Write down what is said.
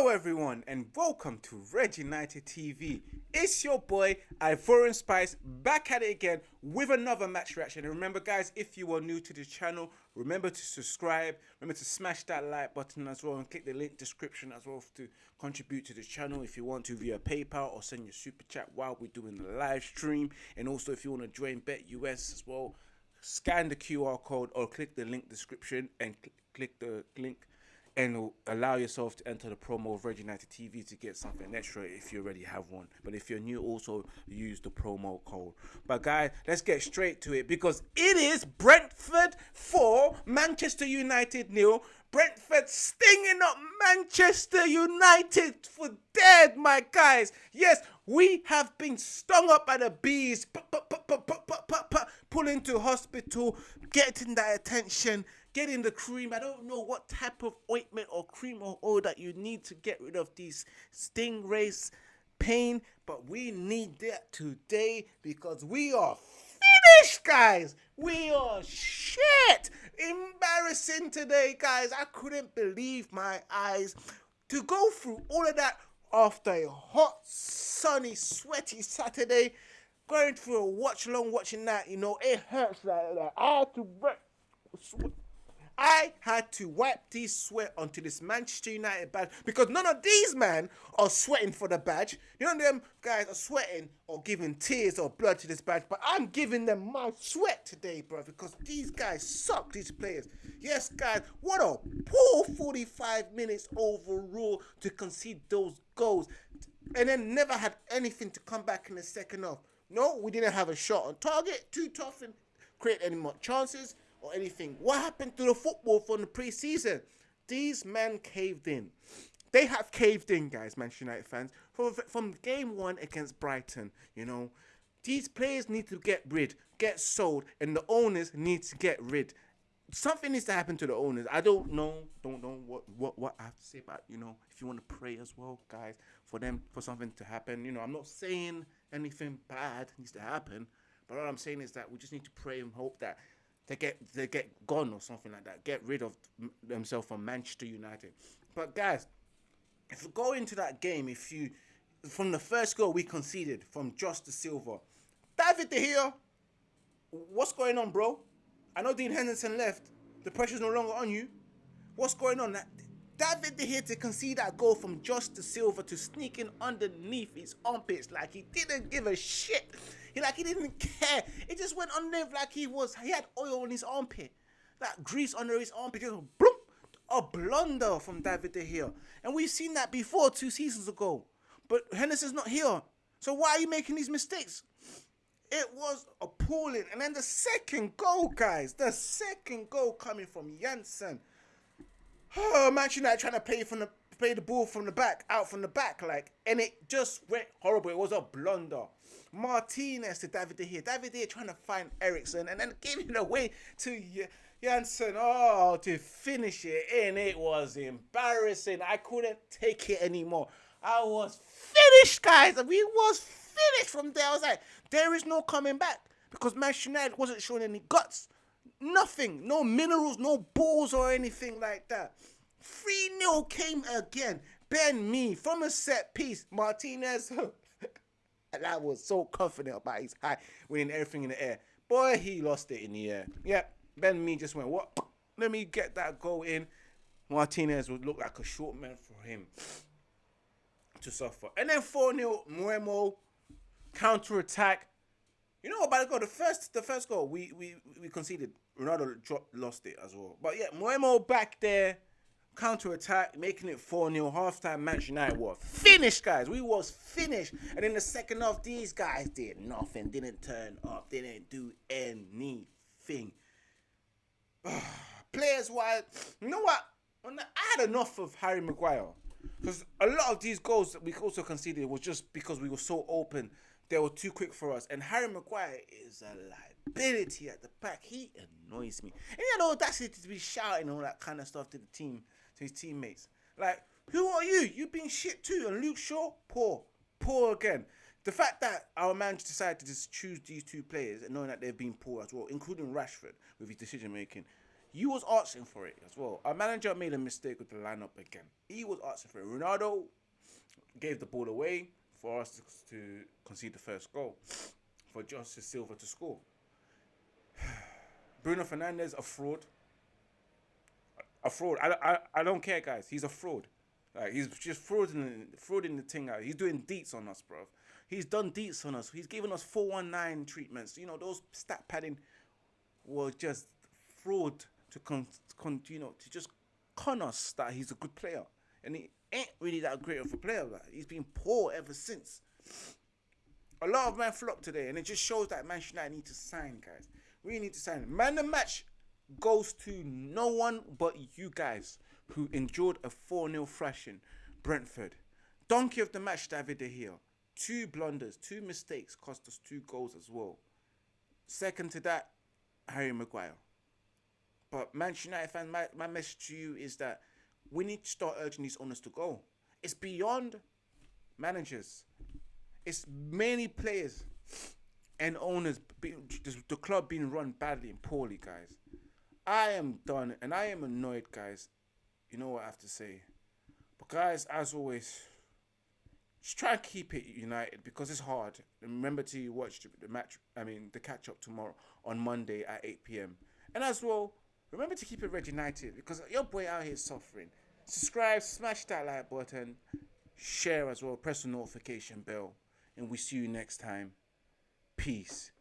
Hello, everyone, and welcome to Red United TV. It's your boy Ivorian Spice back at it again with another match reaction. And remember, guys, if you are new to the channel, remember to subscribe. Remember to smash that like button as well and click the link description as well to contribute to the channel if you want to via PayPal or send your super chat while we're doing the live stream. And also, if you want to join Bet US as well, scan the QR code or click the link description and cl click the link and allow yourself to enter the promo of Red United TV to get something extra if you already have one. But if you're new, also use the promo code. But guys, let's get straight to it because it is Brentford for Manchester United nil. Brentford stinging up Manchester United for dead, my guys. Yes, we have been stung up by the bees, pulling to hospital, getting that attention getting the cream. I don't know what type of ointment or cream or oil that you need to get rid of these stingrays pain, but we need that today because we are finished, guys. We are shit. Embarrassing today, guys. I couldn't believe my eyes to go through all of that after a hot, sunny, sweaty Saturday. Going through a watch along, watching that, you know, it hurts like that. I had to I had to wipe this sweat onto this Manchester United badge because none of these men are sweating for the badge. You know them guys are sweating or giving tears or blood to this badge, but I'm giving them my sweat today, bro, because these guys suck, these players. Yes, guys, what a poor 45 minutes overall to concede those goals and then never had anything to come back in the second half. No, we didn't have a shot on target, too tough and create any more chances or anything. What happened to the football from the preseason? These men caved in. They have caved in, guys, Manchester United fans, from, from game one against Brighton. You know, these players need to get rid, get sold, and the owners need to get rid. Something needs to happen to the owners. I don't know, don't know what what what I have to say about you know. If you want to pray as well, guys, for them for something to happen. You know, I'm not saying anything bad needs to happen, but what I'm saying is that we just need to pray and hope that they get they get gone or something like that. Get rid of themselves from Manchester United. But guys, if you go into that game, if you from the first goal we conceded from Josh Dasilva, David De Gea, what's going on, bro? I know Dean Henderson left. The pressure's no longer on you. What's going on? David De Gea to concede that goal from Josh Dasilva to sneak in underneath his armpits like he didn't give a shit. He like he didn't care. It just went underneath like he was. He had oil on his armpit, like grease under his armpit. Just bloop, a blunder from David De Gea, and we've seen that before two seasons ago. But Henderson's not here, so why are you making these mistakes? It was appalling. And then the second goal, guys, the second goal coming from Jensen. Oh, Manchester United trying to play from the play the ball from the back, out from the back, like, and it just went horrible. It was a blunder. Martinez to David De Gea. David De Gea trying to find Eriksen and then giving it away to Jensen. Oh, to finish it and it was embarrassing. I couldn't take it anymore. I was finished, guys. We was finished from there. I was like, there is no coming back because Manchester United wasn't showing any guts. Nothing. No minerals, no balls or anything like that. 3 0 came again. Ben Mee from a set piece. Martinez And I was so confident about his high, winning everything in the air. Boy, he lost it in the air. Yep, Ben Mee just went, what? Let me get that goal in. Martinez would look like a short man for him to suffer. And then 4 0, Mbeumo, counter attack. You know by the goal, the first the first goal we we, we conceded. Ronaldo dropped, lost it as well. But yeah, Mbeumo back there counter attack, making it 4 0. Halftime, Manchester United were finished, guys. We was finished. And in the second half, these guys did nothing, didn't turn up, didn't do anything. Players wise, you know what? I had enough of Harry Maguire. Because a lot of these goals that we also conceded was just because we were so open. They were too quick for us. And Harry Maguire is a liability at the back. He annoys me. And he had audacity to be shouting all that kind of stuff to the team to his teammates. Like, who are you? You've been shit too. And Luke Shaw, poor. Poor again. The fact that our manager decided to just choose these two players and knowing that they've been poor as well, including Rashford with his decision making, You was asking for it as well. Our manager made a mistake with the lineup again. He was asking for it. Ronaldo gave the ball away for us to, to concede the first goal, for Josh Dasilva to score. Bruno Fernandes, a fraud. A fraud. I, I, I don't care, guys. He's a fraud. Like he's just frauding, frauding the thing out. He's doing deets on us, bro. He's done deets on us. He's given us four one nine treatments. You know those stat padding were just fraud to con, con you know to just con us that he's a good player, and he ain't really that great of a player. He's been poor ever since. A lot of men flopped today, and it just shows that Manchester United need to sign, guys. We need to sign. Man, the match goes to no one but you guys who endured a 4 0 thrashing. Brentford. Donkey of the match, David De Gea. Two blunders, two mistakes cost us two goals as well. Second to that, Harry Maguire. But Manchester United fan, my, my message to you is that we need to start urging these owners to go. It's beyond managers. It's many players and owners, the club being run badly and poorly, guys. I am done and I am annoyed, guys. You know what I have to say. But, guys, as always, just try and keep it united because it's hard. Remember to watch the match, I mean, the catch up tomorrow on Monday at 8 p.m. And as well, remember to keep it red united because your boy out here is suffering. Subscribe, smash that like button, share as well, press the notification bell, and we see you next time. Peace.